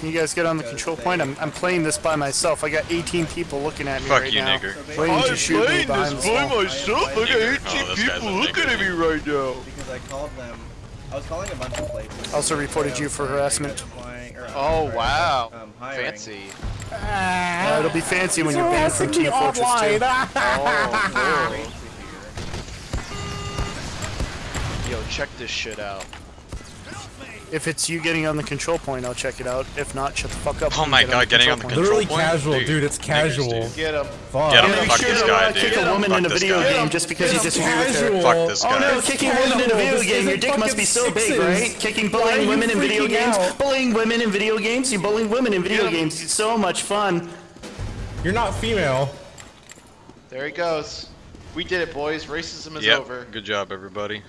Can you guys get on the control point? I'm, I'm playing this by myself. I got 18 people looking at me Fuck right you, now. nigger. Waiting to shoot me behind the wall. myself. I got 18 Oh, this guy's a nigger. right now. Because I called them. I was calling a bunch of places. Also reported you for harassment. Oh wow, Um, fancy. Uh, it'll be fancy when you're banned from Team Fortress 2. Oh, Yo, check this shit out. If it's you getting on the control point, I'll check it out. If not, shut the fuck up. Oh my get god, getting on the point. control Literally point? casual, dude, it's casual. dude. Get him. Fuck. Get him. Yeah, Fuck sure this to, guy, uh, kick a woman in a video guy. game just because you It's disagree with her. Fuck this Oh no, guy. kicking Casual. women in a video This game. Your dick must be so big, sixes. right? Kicking, bullying women in video freaking games. Bullying women in video games. You bullying women in video games. It's so much fun. You're not female. There he goes. We did it, boys. Racism is Yep. over. Good job, everybody.